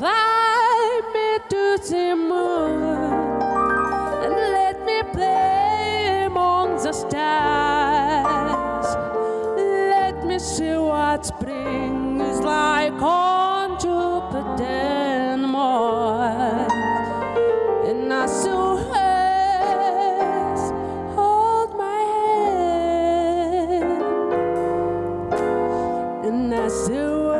fly me to the moon and let me play among the stars. Let me see what spring is like on Jupiter and Mars. And I saw her hold my hand, and I saw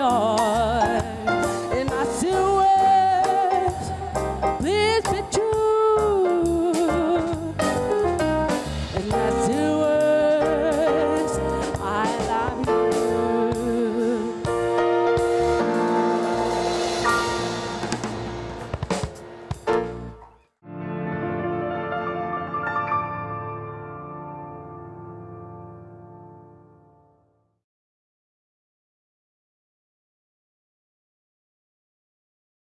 哦